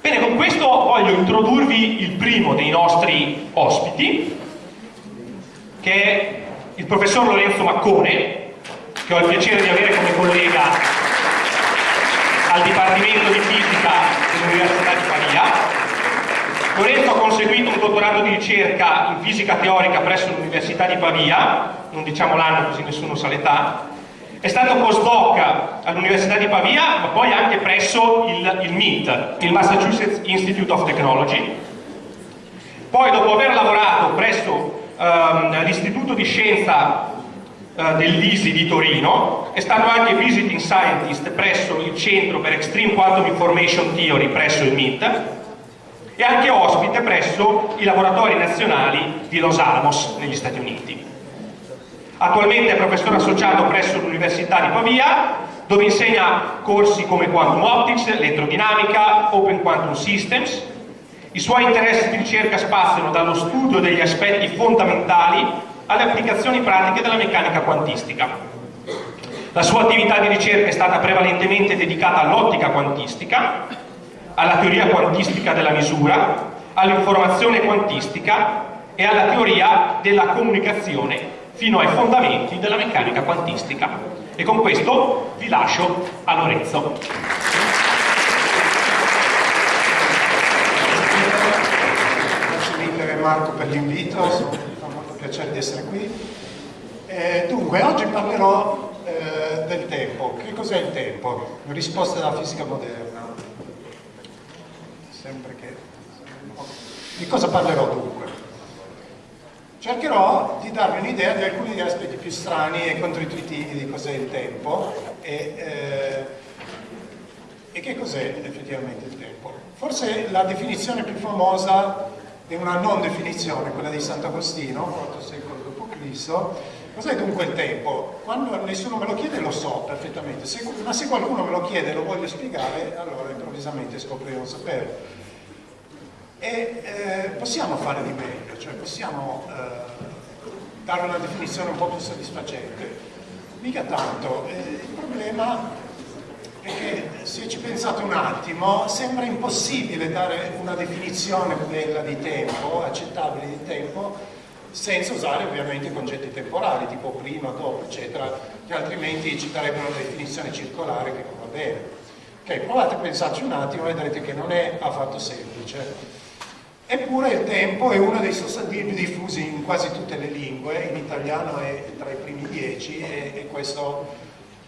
Bene, con questo voglio introdurvi il primo dei nostri ospiti, che è il professor Lorenzo Maccone, che ho il piacere di avere come collega al Dipartimento di Fisica dell'Università di Pavia. Lorenzo ha conseguito un dottorato di ricerca in fisica teorica presso l'Università di Pavia, non diciamo l'anno così nessuno sa l'età, è stato postdoc all'Università di Pavia, ma poi anche presso il, il MIT, il Massachusetts Institute of Technology. Poi, dopo aver lavorato presso um, l'Istituto di Scienza uh, dell'ISI di Torino, è stato anche visiting scientist presso il Centro per Extreme Quantum Information Theory presso il MIT e anche ospite presso i laboratori nazionali di Los Alamos negli Stati Uniti. Attualmente è professore associato presso l'Università di Pavia, dove insegna corsi come Quantum Optics, Elettrodinamica, Open Quantum Systems. I suoi interessi di ricerca spaziano dallo studio degli aspetti fondamentali alle applicazioni pratiche della meccanica quantistica. La sua attività di ricerca è stata prevalentemente dedicata all'ottica quantistica, alla teoria quantistica della misura, all'informazione quantistica e alla teoria della comunicazione fino ai fondamenti della meccanica quantistica. E con questo vi lascio a Lorenzo. Grazie mille Marco per l'invito, fa molto piacere di essere qui. Eh, dunque, oggi parlerò eh, del tempo. Che cos'è il tempo? Risposte dalla fisica moderna. Sempre che... Di cosa parlerò dunque? Cercherò di darvi un'idea di alcuni degli aspetti più strani e controintuitivi di cos'è il tempo e, eh, e che cos'è effettivamente il tempo. Forse la definizione più famosa è una non definizione, quella di Sant'Agostino, IV secolo d.C. Cos'è dunque il tempo? Quando nessuno me lo chiede lo so perfettamente, se, ma se qualcuno me lo chiede e lo voglio spiegare, allora improvvisamente scopro di non saperlo e eh, possiamo fare di meglio, cioè possiamo eh, dare una definizione un po' più soddisfacente. Mica tanto, eh, il problema è che se ci pensate un attimo sembra impossibile dare una definizione bella di tempo, accettabile di tempo, senza usare ovviamente concetti temporali, tipo prima, dopo, eccetera, che altrimenti ci darebbero una definizione circolare che non va bene. Ok, provate a pensarci un attimo e vedrete che non è affatto semplice. Eppure il tempo è uno dei sostantivi diffusi in quasi tutte le lingue, in italiano è tra i primi dieci e, e questo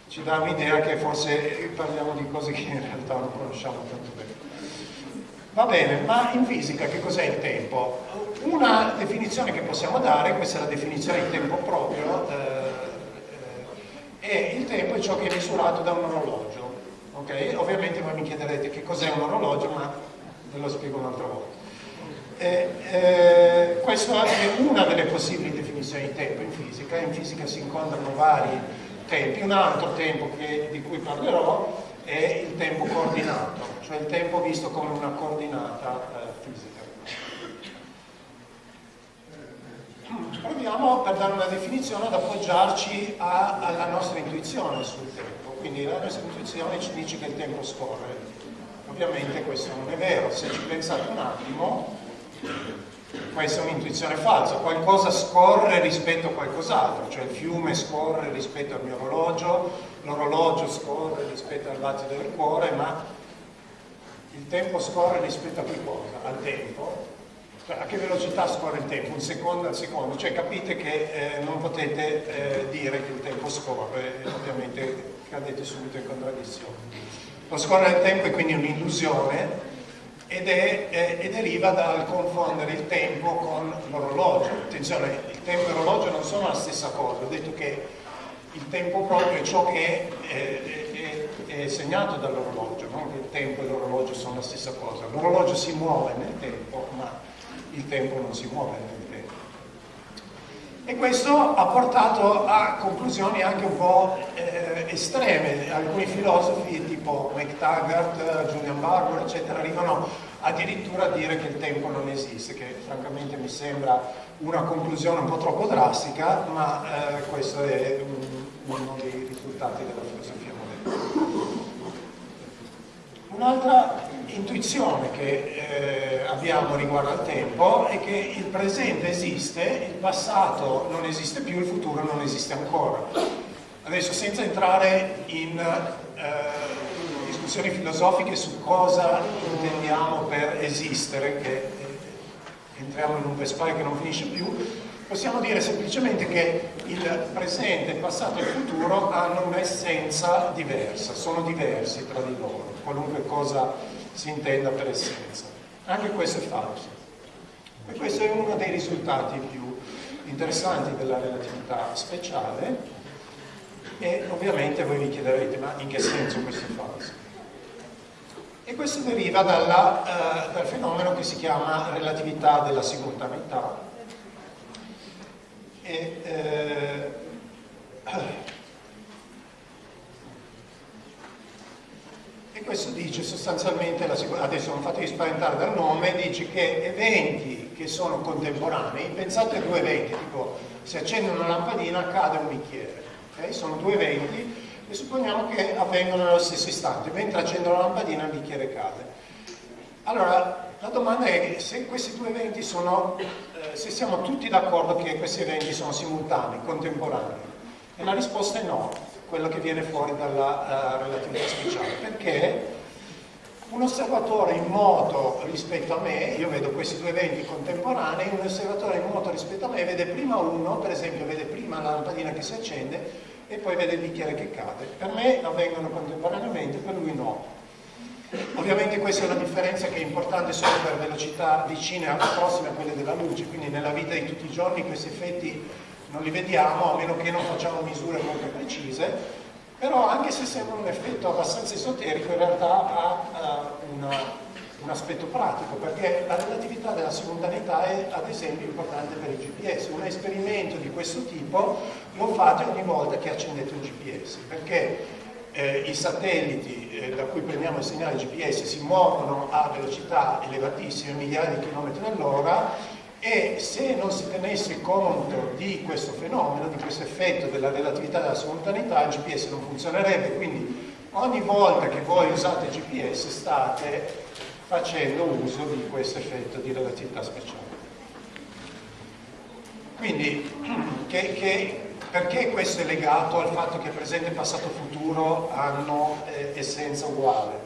ci dà un'idea che forse parliamo di cose che in realtà non conosciamo tanto bene. Va bene, ma in fisica che cos'è il tempo? Una definizione che possiamo dare, questa è la definizione di tempo proprio, eh, eh, il tempo è ciò che è misurato da un orologio. Okay? Ovviamente voi mi chiederete che cos'è un orologio, ma ve lo spiego un'altra volta. Eh, eh, questa è una delle possibili definizioni di tempo in fisica, in fisica si incontrano vari tempi, un altro tempo che, di cui parlerò è il tempo coordinato, cioè il tempo visto come una coordinata eh, fisica. Proviamo per dare una definizione ad appoggiarci a, alla nostra intuizione sul tempo, quindi la nostra intuizione ci dice che il tempo scorre. Ovviamente questo non è vero, se ci pensate un attimo, questa è un'intuizione falsa, qualcosa scorre rispetto a qualcos'altro, cioè il fiume scorre rispetto al mio orologio, l'orologio scorre rispetto al battito del cuore, ma il tempo scorre rispetto a che cosa? Al tempo. Cioè, a che velocità scorre il tempo? Un secondo al secondo? Cioè capite che eh, non potete eh, dire che il tempo scorre, ovviamente cadete subito in contraddizione. Lo scorrere del tempo è quindi un'illusione ed è, eh, e deriva dal confondere il tempo con l'orologio. Attenzione, il tempo e l'orologio non sono la stessa cosa, ho detto che il tempo proprio è ciò che è, è, è segnato dall'orologio, non che il tempo e l'orologio sono la stessa cosa. L'orologio si muove nel tempo, ma il tempo non si muove nel tempo. E questo ha portato a conclusioni anche un po' eh, estreme. Alcuni filosofi tipo McTaggart, Julian Barbour, eccetera, arrivano addirittura a dire che il tempo non esiste, che francamente mi sembra una conclusione un po' troppo drastica, ma eh, questo è un, uno dei risultati della filosofia moderna. Un'altra intuizione che eh, abbiamo riguardo al tempo è che il presente esiste, il passato non esiste più, il futuro non esiste ancora. Adesso senza entrare in eh, discussioni filosofiche su cosa intendiamo per esistere, che eh, entriamo in un vespaio che non finisce più, possiamo dire semplicemente che il presente, il passato e il futuro hanno un'essenza diversa, sono diversi tra di loro, qualunque cosa si intenda per essenza. Anche questo è falso. E questo è uno dei risultati più interessanti della relatività speciale e ovviamente voi vi chiederete ma in che senso questo è falso? E questo deriva dalla, uh, dal fenomeno che si chiama relatività della simultaneità, e, eh, questo dice sostanzialmente, adesso non fatevi spaventare dal nome, dice che eventi che sono contemporanei, pensate a due eventi, tipo se accende una lampadina cade un bicchiere, okay? sono due eventi e supponiamo che avvengono nello stesso istante, mentre accendo la lampadina il bicchiere cade. Allora, la domanda è se questi due eventi sono, eh, se siamo tutti d'accordo che questi eventi sono simultanei, contemporanei. E la risposta è no, quello che viene fuori dalla uh, relatività speciale, perché un osservatore in moto rispetto a me, io vedo questi due eventi contemporanei, un osservatore in moto rispetto a me vede prima uno, per esempio vede prima la lampadina che si accende e poi vede il bicchiere che cade. Per me avvengono contemporaneamente, per lui no. Ovviamente questa è una differenza che è importante solo per velocità vicine o prossime a quelle della luce, quindi nella vita di tutti i giorni questi effetti non li vediamo a meno che non facciamo misure molto precise, però anche se sembra un effetto abbastanza esoterico in realtà ha uh, una, un aspetto pratico perché la relatività della simultaneità è ad esempio importante per il GPS. Un esperimento di questo tipo lo fate ogni volta che accendete un GPS perché eh, i satelliti eh, da cui prendiamo il segnale GPS si muovono a velocità elevatissime, migliaia di chilometri all'ora e se non si tenesse conto di questo fenomeno, di questo effetto della relatività della simultaneità, il GPS non funzionerebbe, quindi ogni volta che voi usate il GPS state facendo uso di questo effetto di relatività speciale. Quindi, che, che perché questo è legato al fatto che presente, passato e futuro hanno eh, essenza uguale?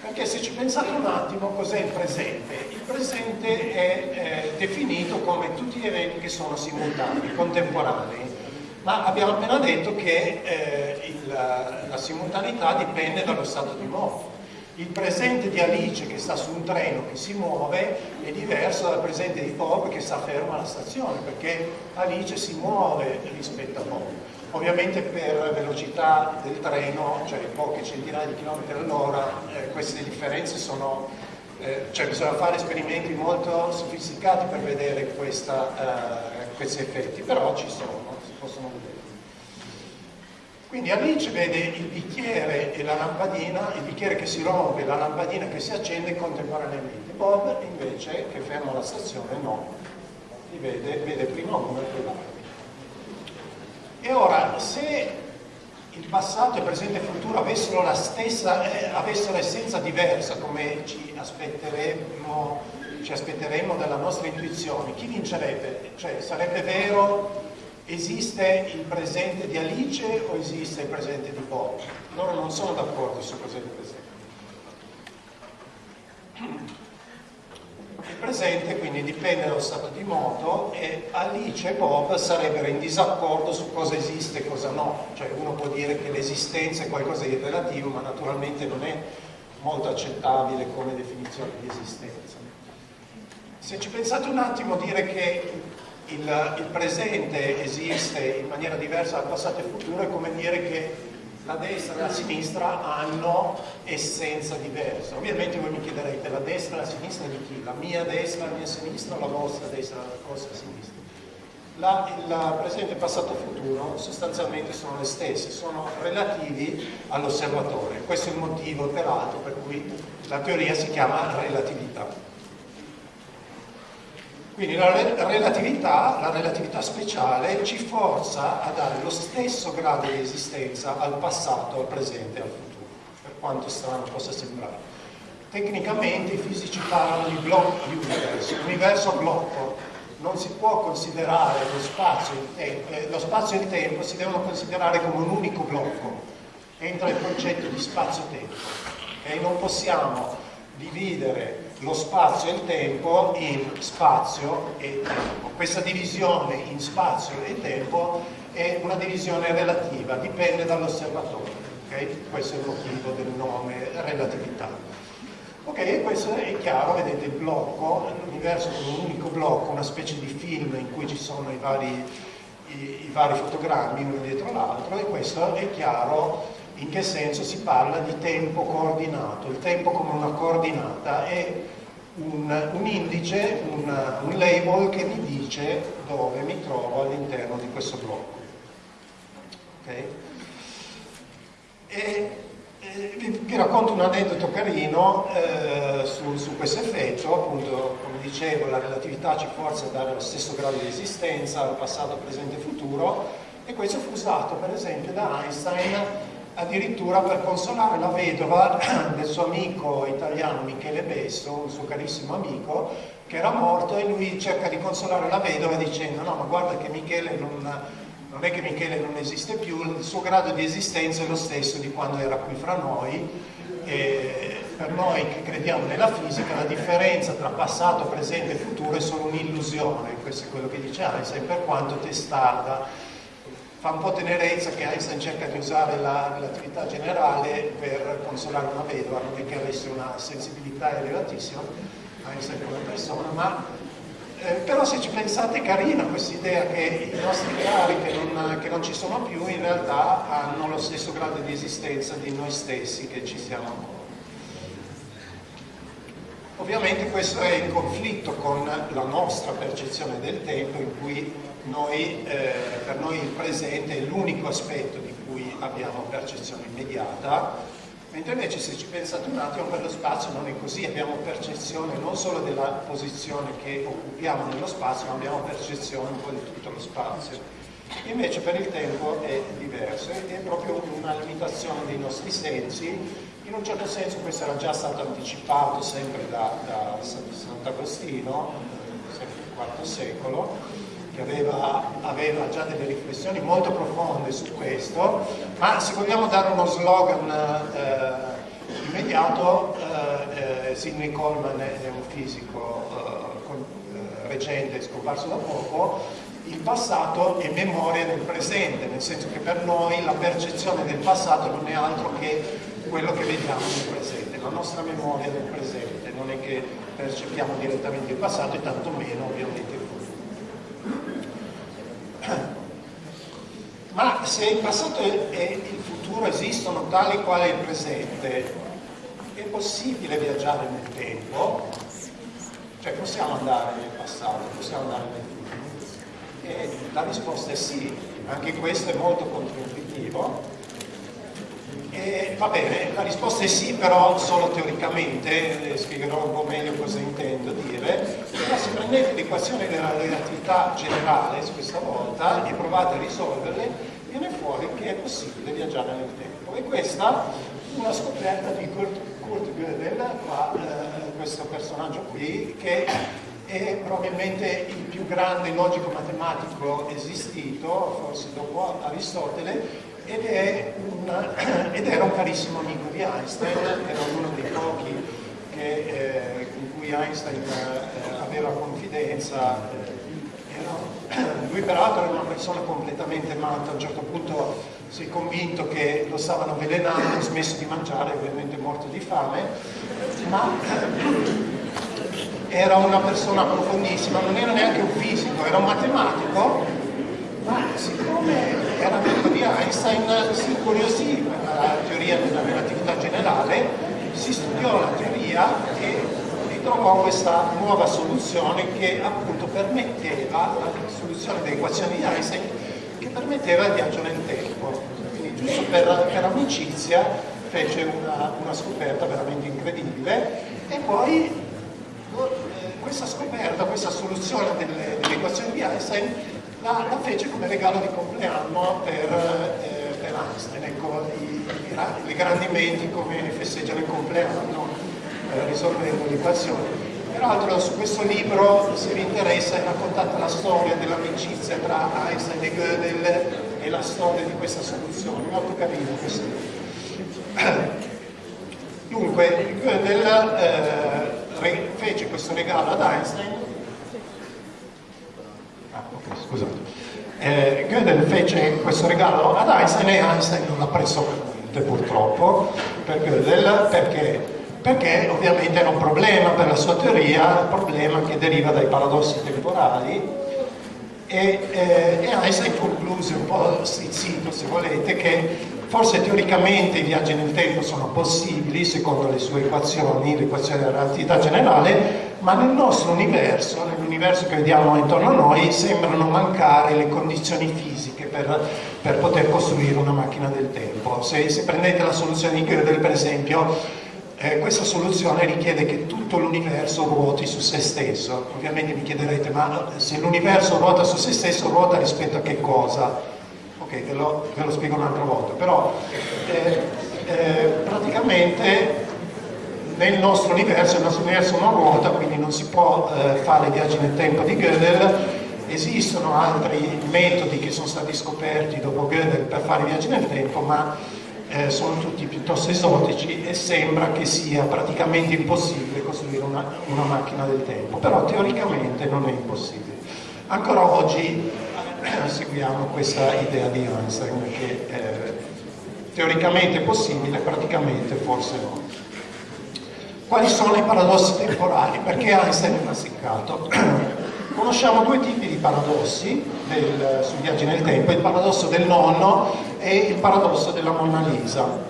Perché se ci pensate un attimo cos'è il presente? Presente è eh, definito come tutti gli eventi che sono simultanei, contemporanei, ma abbiamo appena detto che eh, il, la simultaneità dipende dallo stato di moto il presente di Alice che sta su un treno che si muove è diverso dal presente di Bob che sta fermo alla stazione perché Alice si muove rispetto a Bob. Ovviamente per velocità del treno, cioè poche centinaia di chilometri all'ora, eh, queste differenze sono, eh, cioè bisogna fare esperimenti molto sofisticati per vedere questa, eh, questi effetti, però ci sono, si possono vedere. Quindi Alice vede il bicchiere e la lampadina, il bicchiere che si rompe e la lampadina che si accende contemporaneamente. Bob invece, che ferma la stazione, no, li vede, vede prima uno e poi l'altro. E ora, se il passato, il presente e futuro avessero la stessa, eh, avessero essenza diversa, come ci aspetteremmo, ci aspetteremmo dalla nostra intuizione, chi vincerebbe? Cioè, sarebbe vero esiste il presente di Alice o esiste il presente di Bob? Loro non sono d'accordo su cos'è il presente. Il presente quindi dipende dallo stato di moto e Alice e Bob sarebbero in disaccordo su cosa esiste e cosa no. Cioè uno può dire che l'esistenza è qualcosa di relativo, ma naturalmente non è molto accettabile come definizione di esistenza. Se ci pensate un attimo, dire che il, il, presente esiste in maniera diversa dal passato e futuro è come dire che la destra e la sinistra hanno essenza diversa. Ovviamente voi mi chiederete la destra e la sinistra di chi? La mia destra, la mia sinistra o la vostra destra la vostra sinistra? La, il presente, passato e futuro sostanzialmente sono le stesse, sono relativi all'osservatore. Questo è il motivo peraltro per cui la teoria si chiama relatività. Quindi la relatività, la relatività speciale ci forza a dare lo stesso grado di esistenza al passato, al presente e al futuro, per quanto strano possa sembrare. tecnicamente i fisici parlano di block universe, universo a blocco, non si può considerare lo spazio, e eh, lo spazio e il tempo si devono considerare come un unico blocco, entra il concetto di spazio-tempo, okay? non possiamo dividere lo spazio e il tempo in spazio e tempo. Questa divisione in spazio e tempo è una divisione relativa, dipende dall'osservatore. Okay? Questo è il motivo del nome relatività. Ok, questo è chiaro, vedete il blocco, l'universo come un unico blocco, una specie di film in cui ci sono i vari, i, i vari fotogrammi uno dietro l'altro e questo è chiaro in che senso si parla di tempo coordinato. Il tempo come una coordinata è un, un indice, un, un, label che mi dice dove mi trovo all'interno di questo blocco. Okay? E, e vi, vi, racconto un aneddoto carino eh, su, su, questo effetto, appunto come dicevo la relatività ci forza a dare lo stesso grado di esistenza al passato, presente e futuro e questo fu usato per esempio da Einstein addirittura per consolare la vedova del suo amico italiano Michele Besso, un suo carissimo amico, che era morto e lui cerca di consolare la vedova dicendo no ma guarda che Michele non, non è che Michele non esiste più, il suo grado di esistenza è lo stesso di quando era qui fra noi e per noi che crediamo nella fisica la differenza tra passato, presente e futuro è solo un'illusione, questo è quello che dice Einstein, per quanto testarda fa un po' tenerezza che Einstein cerca di usare la relatività generale per consolare una vedova, non è che avesse una sensibilità elevatissima, Einstein come persona, ma eh, però se ci pensate è carina questa idea che i nostri cari che non, che non, ci sono più in realtà hanno lo stesso grado di esistenza di noi stessi che ci siamo ancora. Ovviamente questo è in conflitto con la nostra percezione del tempo in cui noi, eh, per noi il presente è l'unico aspetto di cui abbiamo percezione immediata, mentre invece se ci pensate un attimo per lo spazio non è così, abbiamo percezione non solo della posizione che occupiamo nello spazio, ma abbiamo percezione un po' di tutto lo spazio. Invece per il tempo è diverso, è proprio una limitazione dei nostri sensi, in un certo senso questo era già stato anticipato sempre da, da Sant'Agostino, sempre nel IV secolo, che aveva, aveva, già delle riflessioni molto profonde su questo, ma se vogliamo dare uno slogan eh, immediato, eh, eh, Sidney Coleman è un fisico eh, con, eh, recente, scomparso da poco, il passato è memoria del presente, nel senso che per noi la percezione del passato non è altro che quello che vediamo nel presente, la nostra memoria del presente, non è che percepiamo direttamente il passato e tantomeno ovviamente il Ma se il passato e il futuro esistono tali quali il presente, è possibile viaggiare nel tempo? Cioè possiamo andare nel passato, possiamo andare nel futuro? E la risposta è sì, anche questo è molto controintuitivo eh, va bene, la risposta è sì, però solo teoricamente, eh, spiegherò un po' meglio cosa intendo dire, però se prendete l'equazione della relatività generale questa volta e provate a risolverle, viene fuori che è possibile viaggiare nel tempo. E questa è una scoperta di Kurt, Kurt Gödel, qua, eh, questo personaggio qui, che è probabilmente il più grande logico matematico esistito, forse dopo Aristotele, ed, una, ed, era un carissimo amico di Einstein, era uno dei pochi che, eh, con cui Einstein eh, aveva confidenza. Era, lui peraltro era una persona completamente matta, a un certo punto si è convinto che lo stavano avvelenando, ha smesso di mangiare, ovviamente morto di fame, ma era una persona profondissima, non era neanche un fisico, era un matematico ma siccome era Einstein si incuriosì per la teoria della relatività generale, si studiò la teoria e ritrovò questa nuova soluzione che appunto permetteva, la soluzione dell'equazione di Einstein, che permetteva il viaggio nel tempo. Quindi giusto per, per amicizia fece una, una, scoperta veramente incredibile e poi questa scoperta, questa soluzione delle, dell'equazione di Einstein la, la, fece come regalo di compleanno per, eh, per Einstein, ecco, i, i, i, grandi menti come festeggiano il compleanno, eh, risolvendo le equazioni. Peraltro su questo libro, se vi interessa, è raccontata la storia dell'amicizia tra Einstein e Gödel e la storia di questa soluzione, molto carino questo libro. Dunque, Gödel eh, fece questo regalo ad Einstein. Ah, ok, scusate. Eh, Gödel fece questo regalo ad Einstein e Einstein non l'ha preso per niente purtroppo per Gödel perché perché ovviamente era un problema per la sua teoria, un problema che deriva dai paradossi temporali e, eh, e Einstein concluse un po' stizzito se volete che forse teoricamente i viaggi nel tempo sono possibili secondo le sue equazioni, l'equazione della relatività generale ma nel nostro universo, nell'universo che vediamo intorno a noi sembrano mancare le condizioni fisiche per, per poter costruire una macchina del tempo se, se prendete la soluzione di Gödel per esempio eh, questa soluzione richiede che tutto l'universo ruoti su se stesso. Ovviamente mi chiederete, ma se l'universo ruota su se stesso, ruota rispetto a che cosa? Ok, ve lo, ve lo spiego un'altra volta, però eh, eh, praticamente nel nostro universo, il nostro universo non ruota, quindi non si può eh, fare viaggi nel tempo di Gödel, esistono altri metodi che sono stati scoperti dopo Gödel per fare viaggi nel tempo, ma eh, sono tutti piuttosto esotici e sembra che sia praticamente impossibile costruire una, una, macchina del tempo, però teoricamente non è impossibile. Ancora oggi seguiamo questa idea di Einstein che eh, teoricamente è possibile, praticamente forse no. Quali sono i paradossi temporali? Perché Einstein è massiccato? Conosciamo due tipi di paradossi del, sui viaggi nel tempo, il paradosso del nonno e il paradosso della Monna Lisa.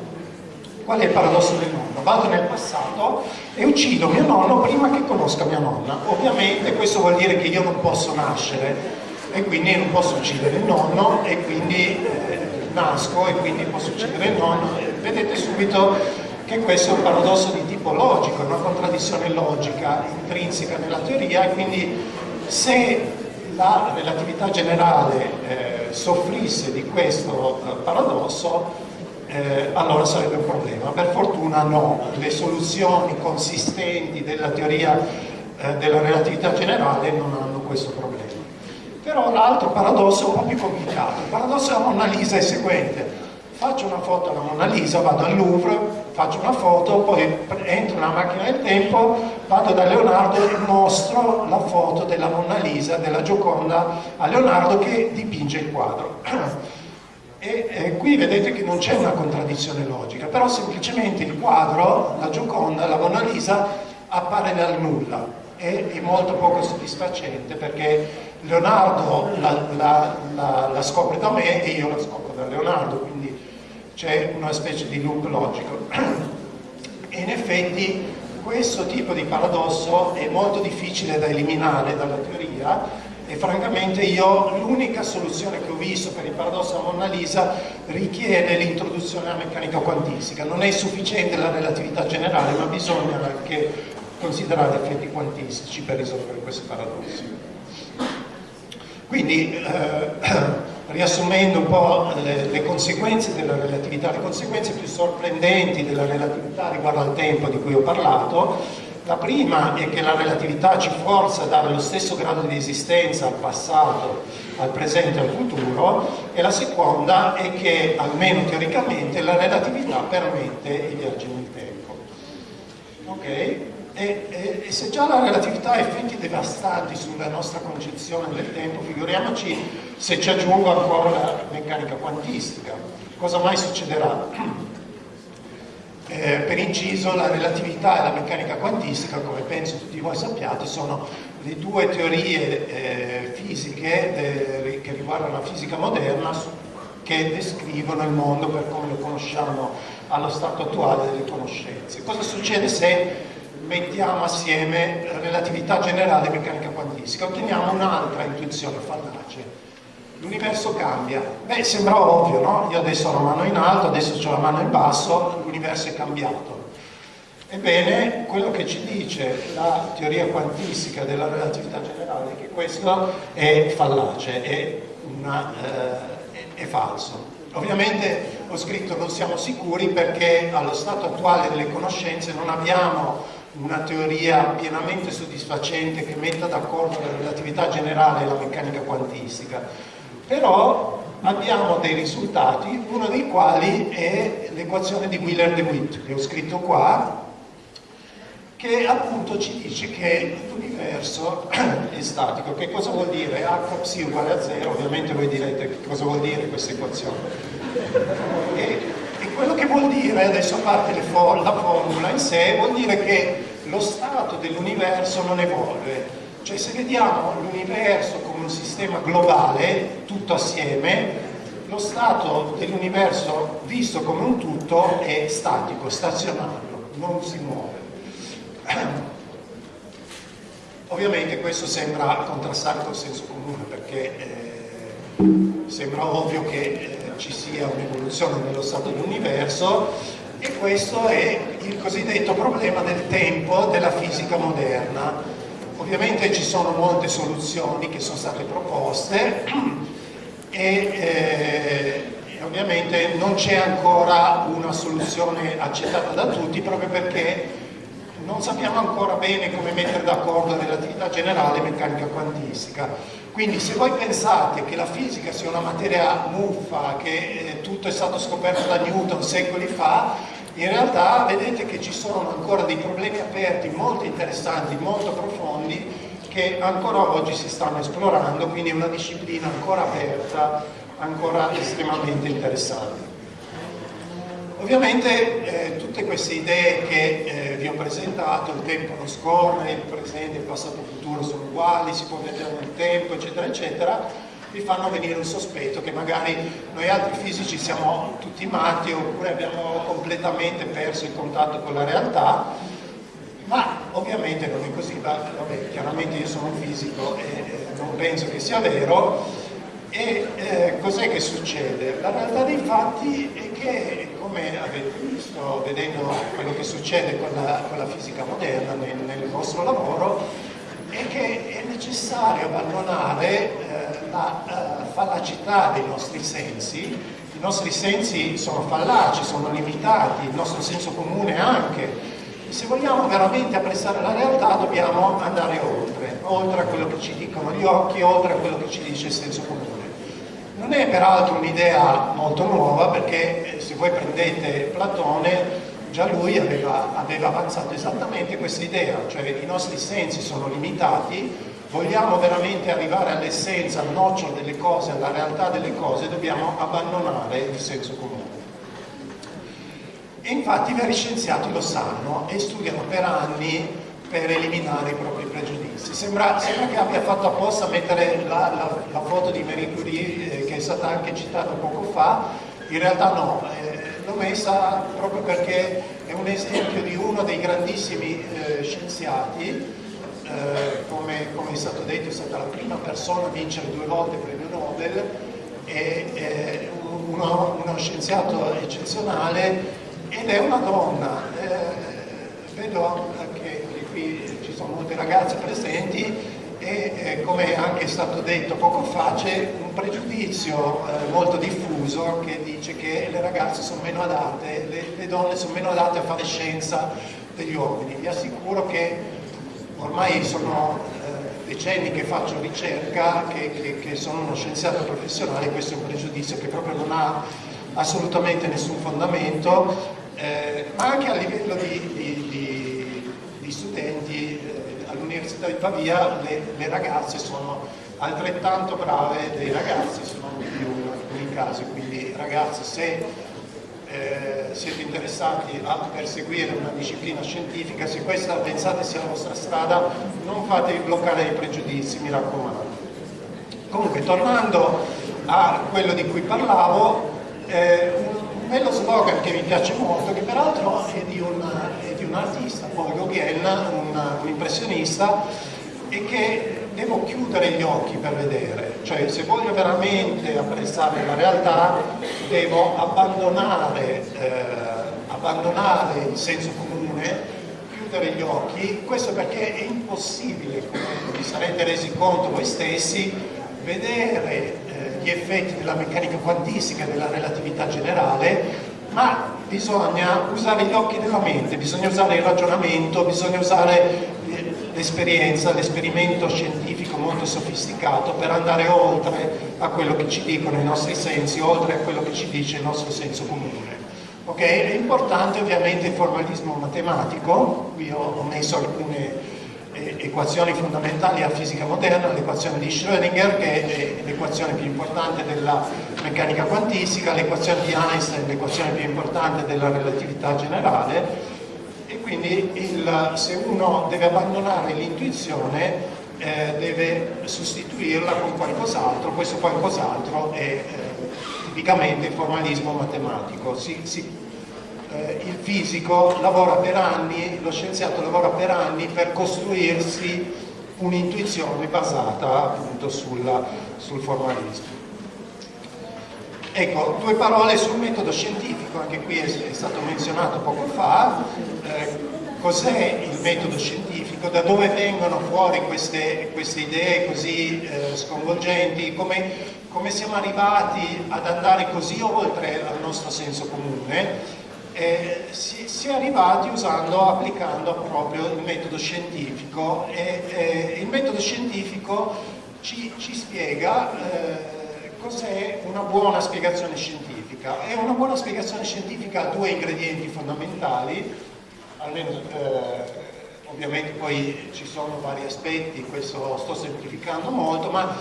Qual è il paradosso del nonno? Vado nel passato e uccido mio nonno prima che conosca mia nonna. Ovviamente questo vuol dire che io non posso nascere e quindi non posso uccidere il nonno e quindi eh, nasco e quindi posso uccidere il nonno. Vedete subito che questo è un paradosso di tipo logico, una contraddizione logica intrinseca nella teoria e quindi se la relatività generale eh, soffrisse di questo eh, paradosso, eh, allora sarebbe un problema. Per fortuna no, le soluzioni consistenti della teoria eh, della relatività generale non hanno questo problema. Però l'altro paradosso è un po' più complicato. Il paradosso della Mona Lisa è il seguente faccio una foto alla Mona Lisa, vado al Louvre, faccio una foto, poi entro nella macchina del tempo, vado da Leonardo e mostro la foto della Mona Lisa, della Gioconda a Leonardo che dipinge il quadro. E eh, qui vedete che non c'è una contraddizione logica, però semplicemente il quadro, la Gioconda, la Mona Lisa appare dal nulla e è molto poco soddisfacente perché Leonardo la, la, la, la scopre da me e io la scopro da Leonardo, quindi c'è una specie di loop logico. E in effetti questo tipo di paradosso è molto difficile da eliminare dalla teoria e francamente io l'unica soluzione che ho visto per il paradosso a Mona Lisa richiede l'introduzione alla meccanica quantistica. Non è sufficiente la relatività generale, ma bisogna anche considerare effetti quantistici per risolvere questi paradossi. Quindi eh, riassumendo un po' le, le, conseguenze della relatività, le conseguenze più sorprendenti della relatività riguardo al tempo di cui ho parlato, la prima è che la relatività ci forza a dare lo stesso grado di esistenza al passato, al presente e al futuro e la seconda è che, almeno teoricamente, la relatività permette i viaggi nel tempo. Okay? E, e, e, se già la relatività ha effetti devastanti sulla nostra concezione del tempo, figuriamoci se ci aggiungo ancora la meccanica quantistica. Cosa mai succederà? Eh, per inciso, la relatività e la meccanica quantistica, come penso tutti voi sappiate, sono le due teorie eh, fisiche eh, che riguardano la fisica moderna che descrivono il mondo per come lo conosciamo allo stato attuale delle conoscenze. Cosa succede se mettiamo assieme relatività generale e meccanica quantistica, otteniamo un'altra intuizione fallace. L'universo cambia. Beh, sembra ovvio, no? Io adesso ho la mano in alto, adesso ho la mano in basso, l'universo è cambiato. Ebbene, quello che ci dice la teoria quantistica della relatività generale è che questo è fallace, è, una, eh, è, è falso. Ovviamente ho scritto non siamo sicuri perché allo stato attuale delle conoscenze non abbiamo una teoria pienamente soddisfacente che metta d'accordo la relatività generale e la meccanica quantistica, però abbiamo dei risultati, uno dei quali è l'equazione di Wheeler-de Witt, che ho scritto qua, che appunto ci dice che l'universo è statico. Che cosa vuol dire? H psi uguale a 0, ovviamente voi direte che cosa vuol dire questa equazione. E quello che vuol dire, adesso a parte for la formula in sé, vuol dire che lo stato dell'universo non evolve. Cioè se vediamo l'universo come un sistema globale, tutto assieme, lo stato dell'universo visto come un tutto è statico, stazionario, non si muove. Ovviamente questo sembra contrastare col senso comune perché eh, sembra ovvio che eh, ci sia un'evoluzione nello stato dell'universo e questo è il cosiddetto problema del tempo della fisica moderna. Ovviamente ci sono molte soluzioni che sono state proposte e, eh, e ovviamente non c'è ancora una soluzione accettata da tutti proprio perché non sappiamo ancora bene come mettere d'accordo relatività generale meccanica quantistica. Quindi se voi pensate che la fisica sia una materia muffa, che eh, tutto è stato scoperto da Newton secoli fa, in realtà vedete che ci sono ancora dei problemi aperti molto interessanti, molto profondi, che ancora oggi si stanno esplorando, quindi è una disciplina ancora aperta, ancora estremamente interessante. Ovviamente eh, tutte queste idee che eh, vi ho presentato, il tempo non scorre, il presente, il passato il futuro sono uguali, si può vedere nel tempo, eccetera, eccetera, vi fanno venire un sospetto che magari noi altri fisici siamo tutti matti oppure abbiamo completamente perso il contatto con la realtà, ma ovviamente non è così, vabbè, chiaramente io sono un fisico e non penso che sia vero, e eh, cos'è che succede? La realtà dei fatti è che, come avete visto vedendo quello che succede con la, con la fisica moderna nel, nel, vostro lavoro, è che è necessario abbandonare eh, la eh, fallacità dei nostri sensi. I nostri sensi sono fallaci, sono limitati, il nostro senso comune anche. Se vogliamo veramente apprezzare la realtà dobbiamo andare oltre, oltre a quello che ci dicono gli occhi, oltre a quello che ci dice il senso comune. Non è peraltro un'idea molto nuova perché eh, se voi prendete Platone già lui aveva, aveva avanzato esattamente questa idea, cioè i nostri sensi sono limitati, vogliamo veramente arrivare all'essenza, al nocciolo delle cose, alla realtà delle cose, dobbiamo abbandonare il senso comune. E infatti i veri scienziati lo sanno e studiano per anni per eliminare i propri pregiudizi. Sembra, sembra che abbia fatto apposta mettere la, la, la foto di Marie Curie, eh, è stata anche citata poco fa, in realtà no, eh, l'ho messa proprio perché è un esempio di uno dei grandissimi eh, scienziati, eh, come, come, è stato detto è stata la prima persona a vincere due volte il premio Nobel, è uno, uno scienziato eccezionale ed è una donna. Vedo qui ci sono molte ragazze presenti eh, come anche è stato detto poco fa c'è un pregiudizio eh, molto diffuso che dice che le ragazze sono meno adatte, le, le, donne sono meno adatte a fare scienza degli uomini. Vi assicuro che ormai sono eh, decenni che faccio ricerca, che, che, che sono uno scienziato professionale, questo è un pregiudizio che proprio non ha assolutamente nessun fondamento, eh, ma anche a livello di, di, di gli studenti all'Università di Pavia, le, le, ragazze sono altrettanto brave dei ragazzi, se non più in alcuni casi, quindi ragazzi se eh, siete interessati a perseguire una disciplina scientifica, se questa pensate sia la vostra strada, non fatevi bloccare dai pregiudizi, mi raccomando. Comunque, tornando a quello di cui parlavo, eh, un bello slogan che mi piace molto, che peraltro è di un, un artista, Paul Gauguin, un, un impressionista, e che devo chiudere gli occhi per vedere, cioè se voglio veramente apprezzare la realtà devo abbandonare, eh, abbandonare il senso comune, chiudere gli occhi, questo perché è impossibile, come vi sarete resi conto voi stessi, vedere eh, gli effetti della meccanica quantistica e della relatività generale ma bisogna usare gli occhi della mente, bisogna usare il ragionamento, bisogna usare l'esperienza, l'esperimento scientifico molto sofisticato per andare oltre a quello che ci dicono i nostri sensi, oltre a quello che ci dice il nostro senso comune. Okay? È importante ovviamente il formalismo matematico, qui ho, messo alcune eh, equazioni fondamentali a fisica moderna, l'equazione di Schrödinger che è l'equazione più importante della meccanica quantistica, l'equazione di Einstein, l'equazione più importante della relatività generale e quindi il, se uno deve abbandonare l'intuizione eh, deve sostituirla con qualcos'altro, questo qualcos'altro è eh, tipicamente il formalismo matematico. Si, si eh, il fisico lavora per anni, lo scienziato lavora per anni per costruirsi un'intuizione basata appunto sulla, sul formalismo. Ecco, due parole sul metodo scientifico, anche qui è, stato menzionato poco fa. Eh, Cos'è il metodo scientifico? Da dove vengono fuori queste, queste idee così eh, sconvolgenti? Come, come siamo arrivati ad andare così oltre al nostro senso comune? Eh, si, si, è arrivati usando, applicando proprio il metodo scientifico e eh, il metodo scientifico ci, ci spiega eh, cos'è una buona spiegazione scientifica. E una buona spiegazione scientifica ha due ingredienti fondamentali almeno eh, ovviamente poi ci sono vari aspetti questo sto semplificando molto ma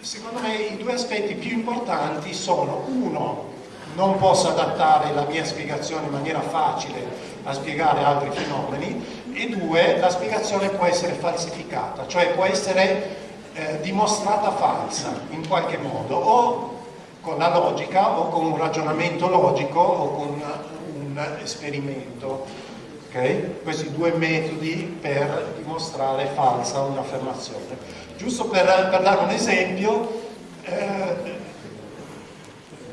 secondo me i due aspetti più importanti sono uno non posso adattare la mia spiegazione in maniera facile a spiegare altri fenomeni e due, la spiegazione può essere falsificata, cioè può essere eh, dimostrata falsa in qualche modo o con la logica o con un ragionamento logico o con un esperimento. Okay? Questi due metodi per dimostrare falsa un'affermazione. Giusto per, per, dare un esempio, eh,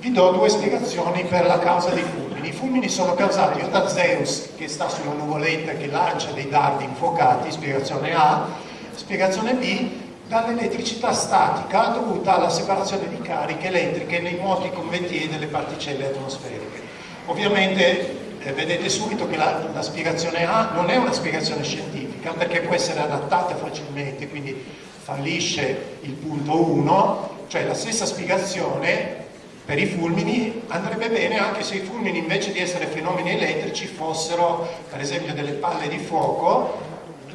vi do due spiegazioni per la causa dei fulmini. I fulmini sono causati da Zeus che sta sulla nuvoletta che lancia dei dardi infuocati, spiegazione A, spiegazione B, dall'elettricità statica dovuta alla separazione di cariche elettriche nei moti convettivi delle particelle atmosferiche. Ovviamente eh, vedete subito che la, la spiegazione A non è una spiegazione scientifica perché può essere adattata facilmente, quindi fallisce il punto 1, cioè la stessa spiegazione per i fulmini andrebbe bene anche se i fulmini invece di essere fenomeni elettrici fossero per esempio delle palle di fuoco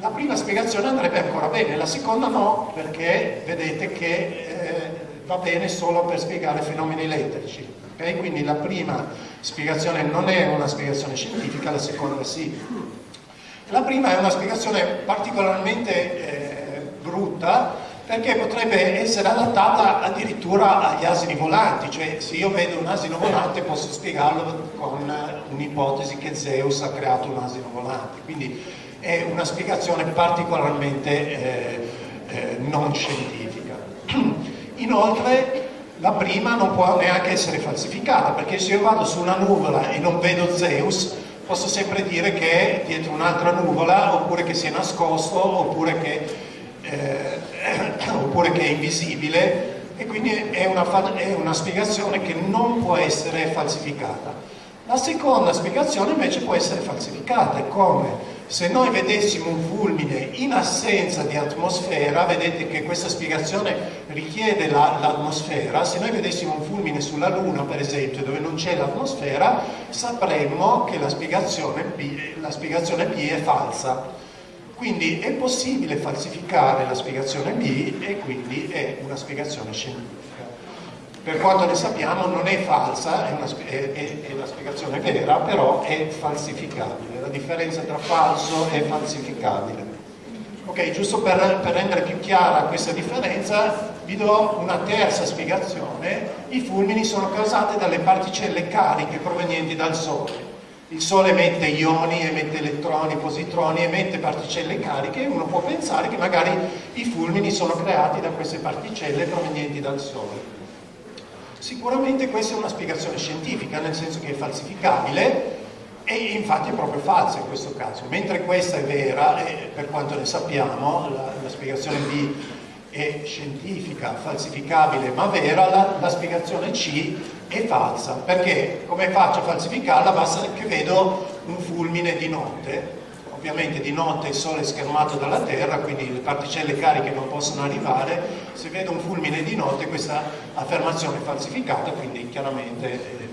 la prima spiegazione andrebbe ancora bene, la seconda no perché vedete che eh, va bene solo per spiegare fenomeni elettrici okay? quindi la prima spiegazione non è una spiegazione scientifica, la seconda sì la prima è una spiegazione particolarmente eh, brutta perché potrebbe essere adattata addirittura agli asini volanti, cioè se io vedo un asino volante posso spiegarlo con un'ipotesi che Zeus ha creato un asino volante, quindi è una spiegazione particolarmente eh, eh, non scientifica. Inoltre la prima non può neanche essere falsificata, perché se io vado su una nuvola e non vedo Zeus, posso sempre dire che è dietro un'altra nuvola, oppure che si è nascosto, oppure che eh, oppure che è invisibile e quindi è una, è una spiegazione che non può essere falsificata. La seconda spiegazione invece può essere falsificata, è come se noi vedessimo un fulmine in assenza di atmosfera, vedete che questa spiegazione richiede l'atmosfera, la, se noi vedessimo un fulmine sulla Luna per esempio dove non c'è l'atmosfera, sapremmo che la spiegazione, la spiegazione B è falsa. Quindi è possibile falsificare la spiegazione B e quindi è una spiegazione scientifica. Per quanto ne sappiamo non è falsa, è, una, è, è, è la spiegazione vera, però è falsificabile. La differenza tra falso e falsificabile. Ok, giusto per, per rendere più chiara questa differenza, vi do una terza spiegazione. I fulmini sono causati dalle particelle cariche provenienti dal Sole il Sole emette ioni, emette elettroni, positroni, emette particelle cariche e uno può pensare che magari i fulmini sono creati da queste particelle provenienti dal Sole. Sicuramente questa è una spiegazione scientifica, nel senso che è falsificabile e infatti è proprio falsa in questo caso, mentre questa è vera e per quanto ne sappiamo la, la spiegazione B è scientifica, falsificabile ma vera, la, la spiegazione C è falsa, perché come faccio a falsificarla? Basta che vedo un fulmine di notte, ovviamente di notte il sole è schermato dalla terra, quindi le particelle cariche non possono arrivare, se vedo un fulmine di notte questa affermazione è falsificata, quindi chiaramente è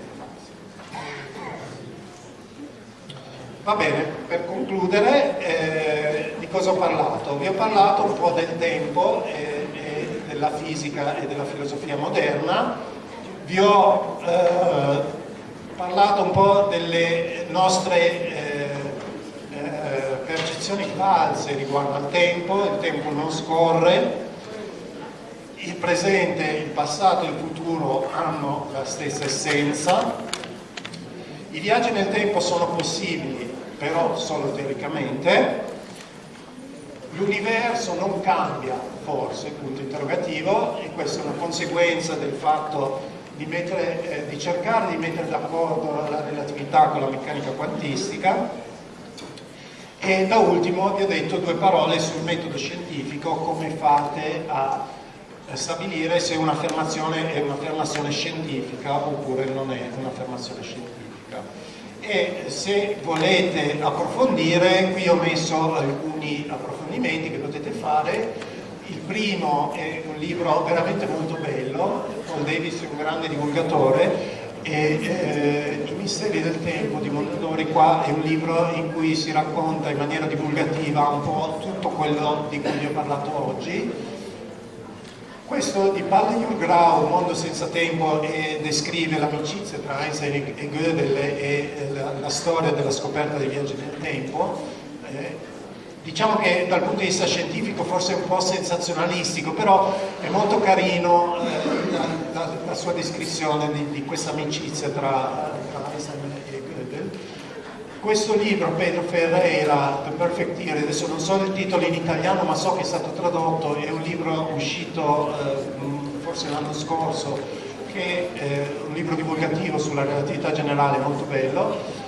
Va bene, per concludere, eh, di cosa ho parlato? Vi ho parlato un po' del tempo e, e della fisica e della filosofia moderna, vi ho eh, parlato un po' delle nostre eh, eh, percezioni false riguardo al tempo, il tempo non scorre, il presente, il passato e il futuro hanno la stessa essenza, i viaggi nel tempo sono possibili, però solo teoricamente, l'universo non cambia, forse, punto interrogativo, e questa è una conseguenza del fatto di, mettere, eh, di cercare di mettere d'accordo la relatività con la meccanica quantistica e da ultimo vi ho detto due parole sul metodo scientifico, come fate a stabilire se un'affermazione è un'affermazione scientifica oppure non è un'affermazione scientifica. E se volete approfondire, qui ho messo alcuni approfondimenti che potete fare il primo è un libro veramente molto bello, Paul Davis è un grande divulgatore e eh, I misteri del tempo di Mondadori qua è un libro in cui si racconta in maniera divulgativa un po' tutto quello di cui vi ho parlato oggi. Questo di Palle Grau, Mondo senza tempo, e descrive l'amicizia tra Einstein e Gödel e la, la storia della scoperta dei viaggi nel tempo. Diciamo che dal punto di vista scientifico forse è un po' sensazionalistico, però è molto carino eh, la, la, la, sua descrizione di, di questa amicizia tra, tra Einstein e Gödel. Questo libro, Pedro Ferreira, The Perfect Theory, adesso non so il titolo in italiano ma so che è stato tradotto, è un libro uscito eh, forse l'anno scorso, che è un libro divulgativo sulla relatività generale molto bello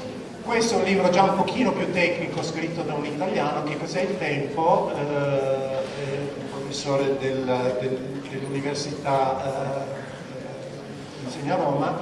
questo è un libro già un pochino più tecnico, scritto da un italiano, che cos'è il tempo, eh, è un professore del, del, dell'università, eh, insegna Roma,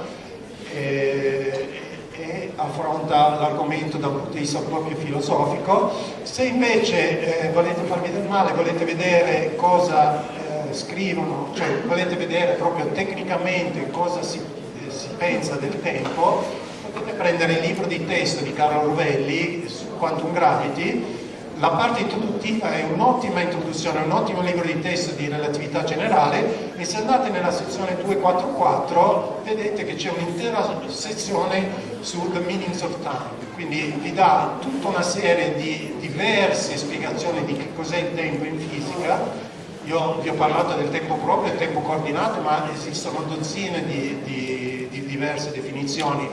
e, e affronta l'argomento da un punto di vista proprio filosofico. Se invece eh, volete farvi del male, volete vedere cosa eh, scrivono, cioè volete vedere proprio tecnicamente cosa si, si pensa del tempo, potete prendere il libro di testo di Carlo Rovelli su Quantum Gravity, la parte introduttiva è un'ottima introduzione, un ottimo libro di testo di relatività generale. E se andate nella sezione 244 vedete che c'è un'intera sezione su The Meanings of Time, quindi vi dà tutta una serie di diverse spiegazioni di che cos'è il tempo in fisica. Io vi ho parlato del tempo proprio e tempo coordinato, ma esistono dozzine di, di, di diverse definizioni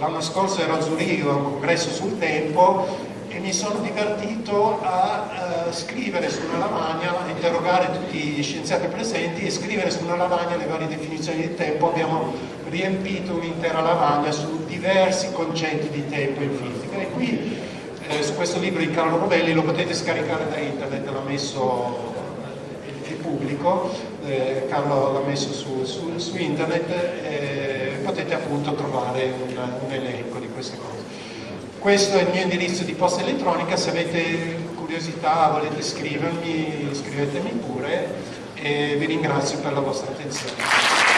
L'anno scorso ero a Zurigo a un congresso sul tempo e mi sono divertito a uh, scrivere su una lavagna, interrogare tutti gli scienziati presenti e scrivere su una lavagna le varie definizioni di tempo. Abbiamo riempito un'intera lavagna su diversi concetti di tempo in fisica. E qui eh, su questo libro di Carlo Rovelli lo potete scaricare da internet, l'ha messo è pubblico, eh, Carlo l'ha messo su, su, su internet. Potete appunto trovare un, un elenco di queste cose. Questo è il mio indirizzo di posta elettronica, se avete curiosità, volete scrivermi, scrivetemi pure e vi ringrazio per la vostra attenzione.